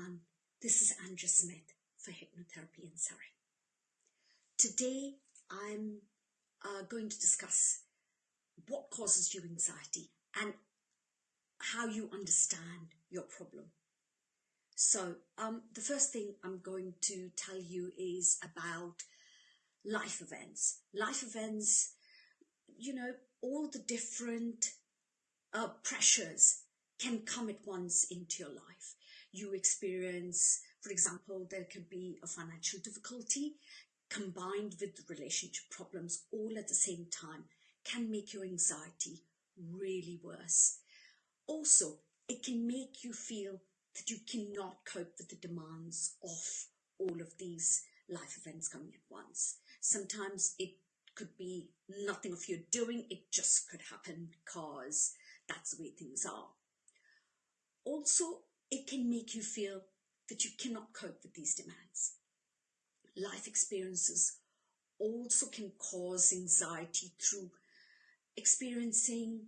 everyone. This is Andrea Smith for Hypnotherapy in Surrey. Today I'm uh, going to discuss what causes you anxiety and how you understand your problem. So um, the first thing I'm going to tell you is about life events. Life events, you know, all the different uh, pressures can come at once into your life. You experience, for example, there could be a financial difficulty combined with relationship problems all at the same time can make your anxiety really worse. Also, it can make you feel that you cannot cope with the demands of all of these life events coming at once. Sometimes it could be nothing of your doing, it just could happen because that's the way things are. Also, it can make you feel that you cannot cope with these demands. Life experiences also can cause anxiety through experiencing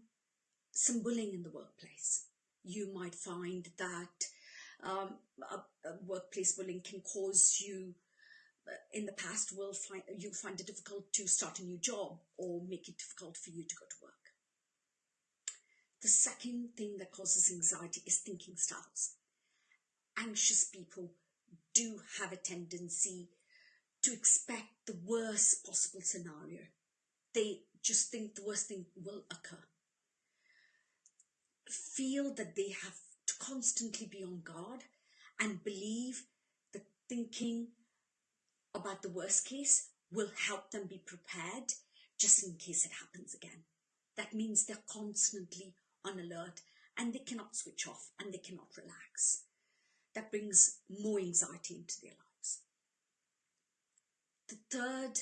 some bullying in the workplace. You might find that um, a, a workplace bullying can cause you uh, in the past will find you find it difficult to start a new job or make it difficult for you to go to work. The second thing that causes anxiety is thinking styles. Anxious people do have a tendency to expect the worst possible scenario. They just think the worst thing will occur. Feel that they have to constantly be on guard and believe that thinking about the worst case will help them be prepared just in case it happens again. That means they're constantly on alert and they cannot switch off and they cannot relax. That brings more anxiety into their lives. The third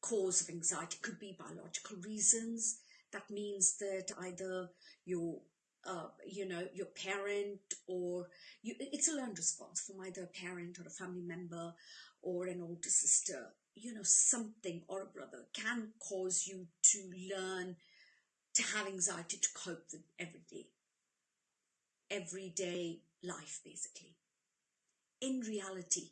cause of anxiety could be biological reasons. That means that either your uh, you know, your parent or you, it's a learned response from either a parent or a family member or an older sister, you know, something or a brother can cause you to learn to have anxiety to cope with everyday, everyday life, basically. In reality,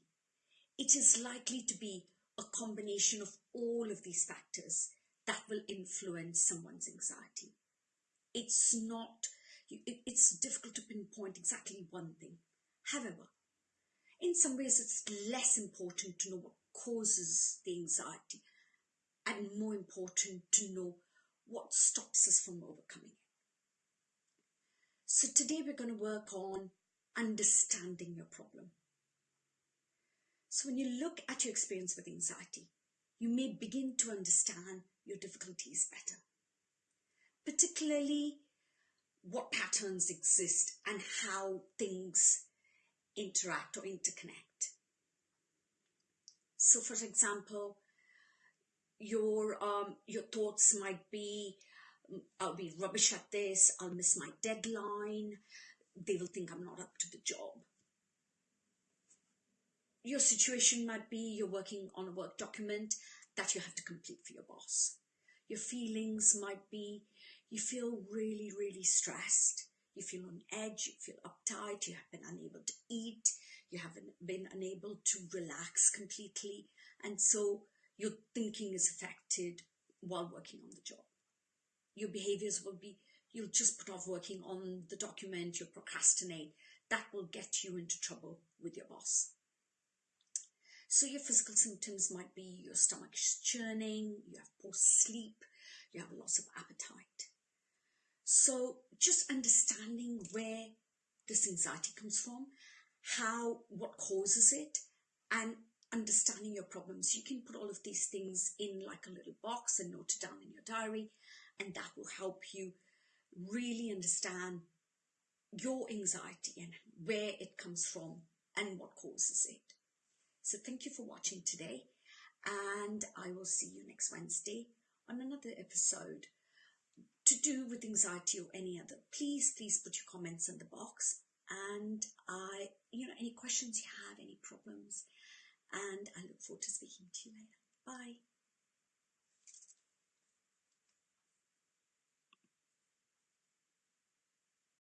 it is likely to be a combination of all of these factors that will influence someone's anxiety. It's not, it's difficult to pinpoint exactly one thing. However, in some ways, it's less important to know what causes the anxiety and more important to know what stops us from overcoming it. So today we're going to work on understanding your problem. So when you look at your experience with anxiety, you may begin to understand your difficulties better, particularly what patterns exist and how things interact or interconnect. So for example, your um, your thoughts might be, mm, I'll be rubbish at this, I'll miss my deadline, they will think I'm not up to the job. Your situation might be you're working on a work document that you have to complete for your boss. Your feelings might be you feel really, really stressed. You feel on edge, you feel uptight, you have been unable to eat, you haven't been unable to relax completely. And so your thinking is affected while working on the job. Your behaviors will be, you'll just put off working on the document, you'll procrastinate. That will get you into trouble with your boss. So your physical symptoms might be your stomach is churning, you have poor sleep, you have a loss of appetite. So just understanding where this anxiety comes from, how, what causes it, and understanding your problems. You can put all of these things in like a little box and note it down in your diary, and that will help you really understand your anxiety and where it comes from and what causes it. So thank you for watching today, and I will see you next Wednesday on another episode to do with anxiety or any other. Please, please put your comments in the box and I, you know, any questions you have, any problems, and I look forward to speaking to you later. Bye.